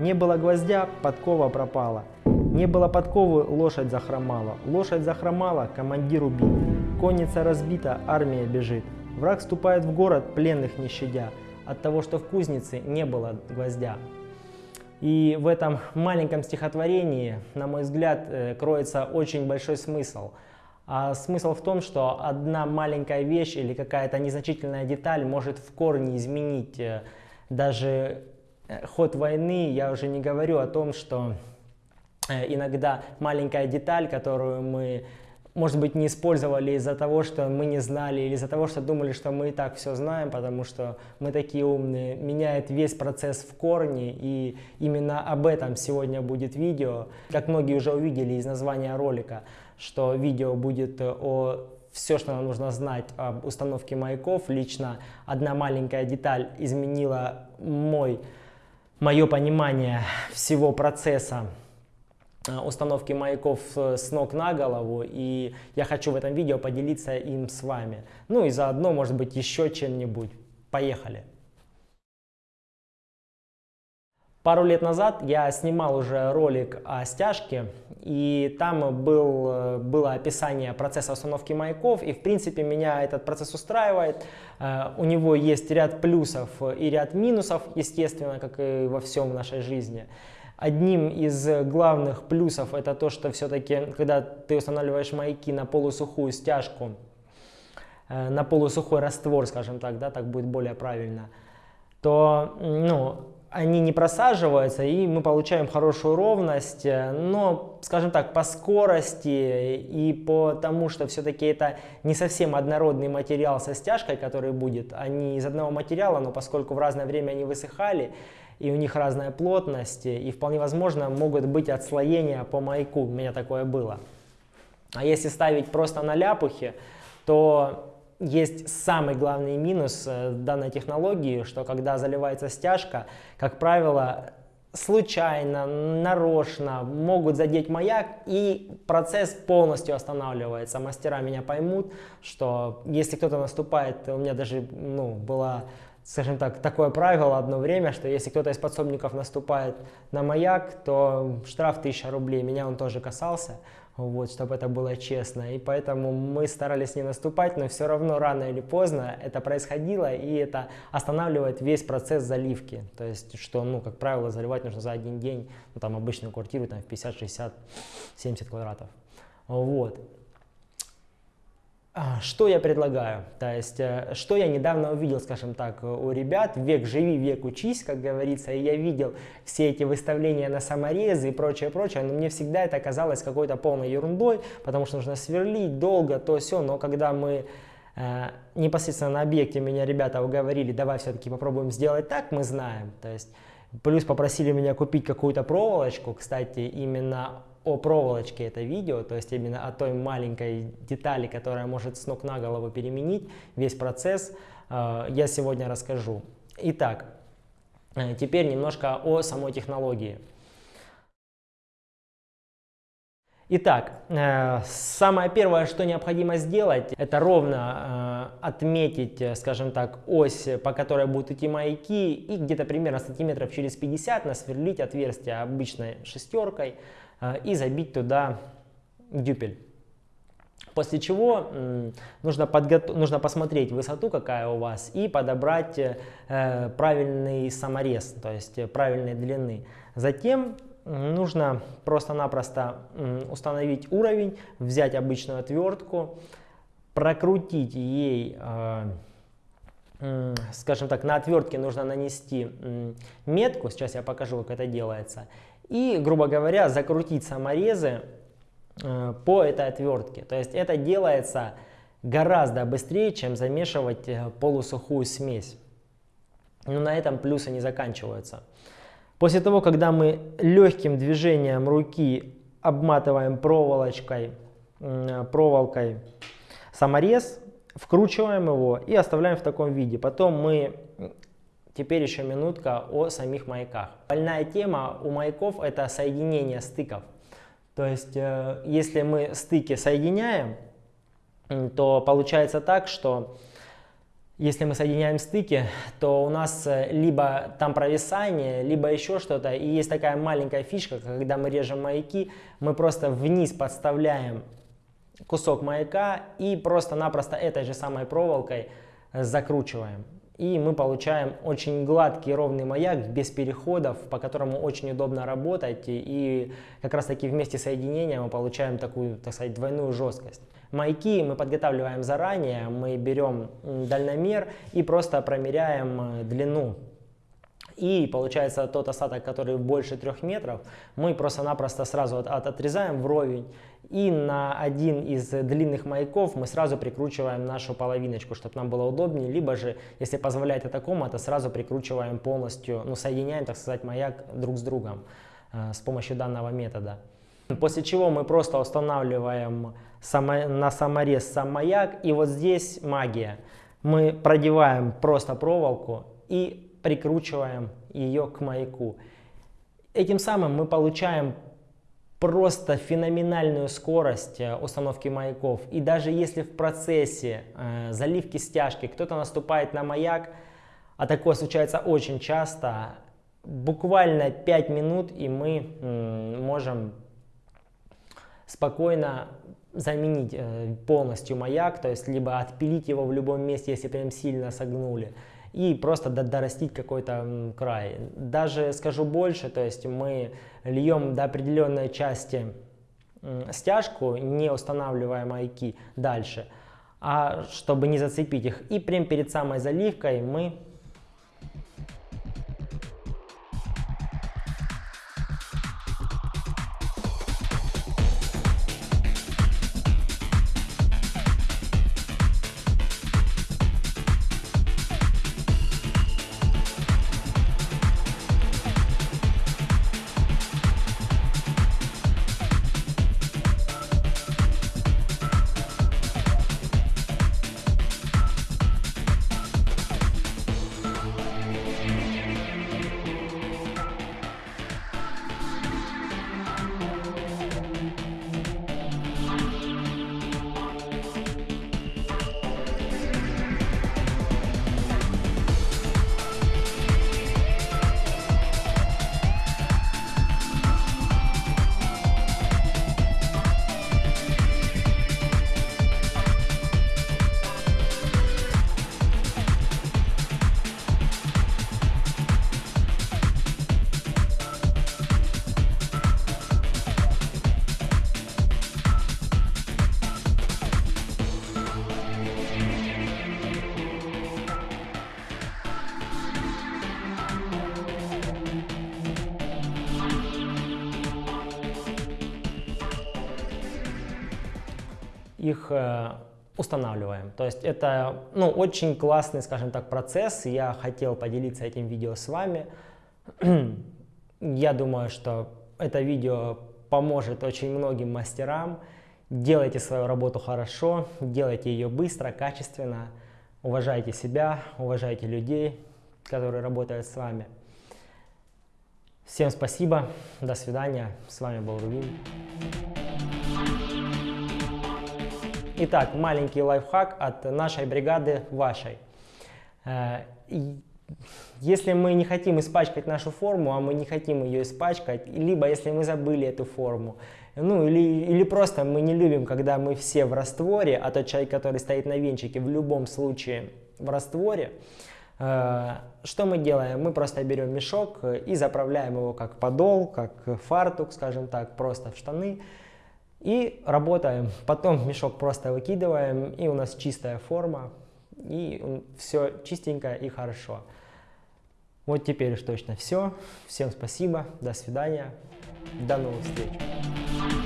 Не было гвоздя, подкова пропала. Не было подковы, лошадь захромала. Лошадь захромала, командир убит. Конница разбита, армия бежит. Враг вступает в город, пленных не щадя. От того, что в кузнице не было гвоздя. И в этом маленьком стихотворении, на мой взгляд, э, кроется очень большой смысл. А смысл в том, что одна маленькая вещь или какая-то незначительная деталь может в корне изменить э, даже ход войны. Я уже не говорю о том, что иногда маленькая деталь, которую мы может быть, не использовали из-за того, что мы не знали, или из-за того, что думали, что мы и так все знаем, потому что мы такие умные, меняет весь процесс в корне, и именно об этом сегодня будет видео. Как многие уже увидели из названия ролика, что видео будет о все, что нам нужно знать об установке маяков. Лично одна маленькая деталь изменила мой, мое понимание всего процесса Э, установки маяков с ног на голову, и я хочу в этом видео поделиться им с вами. Ну и заодно, может быть, еще чем-нибудь. Поехали! Пару лет назад я снимал уже ролик о стяжке, и там был, было описание процесса установки маяков, и в принципе меня этот процесс устраивает. Э, у него есть ряд плюсов и ряд минусов, естественно, как и во всем в нашей жизни. Одним из главных плюсов это то, что все-таки, когда ты устанавливаешь маяки на полусухую стяжку, э, на полусухой раствор, скажем так, да, так будет более правильно, то ну, они не просаживаются, и мы получаем хорошую ровность, но, скажем так, по скорости и по тому, что все-таки это не совсем однородный материал со стяжкой, который будет, они из одного материала, но поскольку в разное время они высыхали, и у них разная плотность, и вполне возможно могут быть отслоения по маяку, у меня такое было. А если ставить просто на ляпухи, то есть самый главный минус э, данной технологии, что когда заливается стяжка, как правило, случайно, нарочно могут задеть маяк, и процесс полностью останавливается. Мастера меня поймут, что если кто-то наступает, у меня даже ну, была скажем так, такое правило одно время, что если кто-то из подсобников наступает на маяк, то штраф 1000 рублей. Меня он тоже касался, вот, чтобы это было честно. И поэтому мы старались не наступать, но все равно рано или поздно это происходило, и это останавливает весь процесс заливки. То есть, что, ну, как правило, заливать нужно за один день, ну, там, обычную квартиру там, в 50, 60, 70 квадратов. Вот. А, что я предлагаю? То есть, э, что я недавно увидел, скажем так, у ребят, век живи, век учись, как говорится, и я видел все эти выставления на саморезы и прочее, прочее, но мне всегда это казалось какой-то полной ерундой, потому что нужно сверлить долго, то все, но когда мы э, непосредственно на объекте меня ребята уговорили, давай все-таки попробуем сделать так, мы знаем, то есть, плюс попросили меня купить какую-то проволочку, кстати, именно о проволочке это видео, то есть именно о той маленькой детали, которая может с ног на голову переменить весь процесс, э, я сегодня расскажу. Итак, э, теперь немножко о самой технологии. Итак, э, самое первое, что необходимо сделать, это ровно отметить, скажем так, ось, по которой будут идти маяки, и где-то примерно сантиметров через 50 насверлить отверстие обычной шестеркой, и забить туда дюпель. После чего нужно, подготов... нужно посмотреть высоту, какая у вас, и подобрать э, правильный саморез, то есть э, правильной длины. Затем нужно просто-напросто установить уровень, взять обычную отвертку, прокрутить ей, э, скажем так, на отвертке нужно нанести метку, сейчас я покажу, как это делается, и, грубо говоря, закрутить саморезы э, по этой отвертке. То есть это делается гораздо быстрее, чем замешивать э, полусухую смесь. Но на этом плюсы не заканчиваются. После того, когда мы легким движением руки обматываем проволочкой, проволокой саморез, вкручиваем его и оставляем в таком виде. Потом мы Теперь еще минутка о самих маяках. Больная тема у маяков это соединение стыков. То есть, э, если мы стыки соединяем, то получается так, что если мы соединяем стыки, то у нас э, либо там провисание, либо еще что-то. И есть такая маленькая фишка, когда мы режем маяки, мы просто вниз подставляем кусок маяка и просто-напросто этой же самой проволокой закручиваем. И мы получаем очень гладкий ровный маяк без переходов, по которому очень удобно работать. И как раз таки вместе соединения мы получаем такую, так сказать, двойную жесткость. Маяки мы подготавливаем заранее, мы берем дальномер и просто промеряем э, длину. И получается тот осадок, который больше трех метров, мы просто-напросто сразу от, от, отрезаем вровень. И на один из длинных маяков мы сразу прикручиваем нашу половиночку, чтобы нам было удобнее. Либо же, если позволяет это кома, то сразу прикручиваем полностью, ну соединяем, так сказать, маяк друг с другом э, с помощью данного метода. После чего мы просто устанавливаем само, на саморез сам маяк. И вот здесь магия. Мы продеваем просто проволоку и прикручиваем ее к маяку. Этим самым мы получаем просто феноменальную скорость э, установки маяков. И даже если в процессе э, заливки стяжки кто-то наступает на маяк, а такое случается очень часто, буквально 5 минут и мы можем спокойно заменить э, полностью маяк, то есть либо отпилить его в любом месте, если прям сильно согнули, и просто дорастить какой-то край. Даже скажу больше, то есть мы льем до определенной части стяжку, не устанавливая маяки дальше, а чтобы не зацепить их. И прям перед самой заливкой мы их э, устанавливаем. То есть это ну, очень классный, скажем так, процесс. Я хотел поделиться этим видео с вами. Я думаю, что это видео поможет очень многим мастерам. Делайте свою работу хорошо, делайте ее быстро, качественно. Уважайте себя, уважайте людей, которые работают с вами. Всем спасибо, до свидания. С вами был Рубин. Итак, маленький лайфхак от нашей бригады вашей. Э, если мы не хотим испачкать нашу форму, а мы не хотим ее испачкать, либо если мы забыли эту форму, ну или, или просто мы не любим, когда мы все в растворе, а тот человек, который стоит на венчике, в любом случае в растворе, э, что мы делаем? Мы просто берем мешок и заправляем его как подол, как фартук, скажем так, просто в штаны, и работаем. Потом мешок просто выкидываем, и у нас чистая форма, и все чистенько и хорошо. Вот теперь уж точно все. Всем спасибо, до свидания, до новых встреч.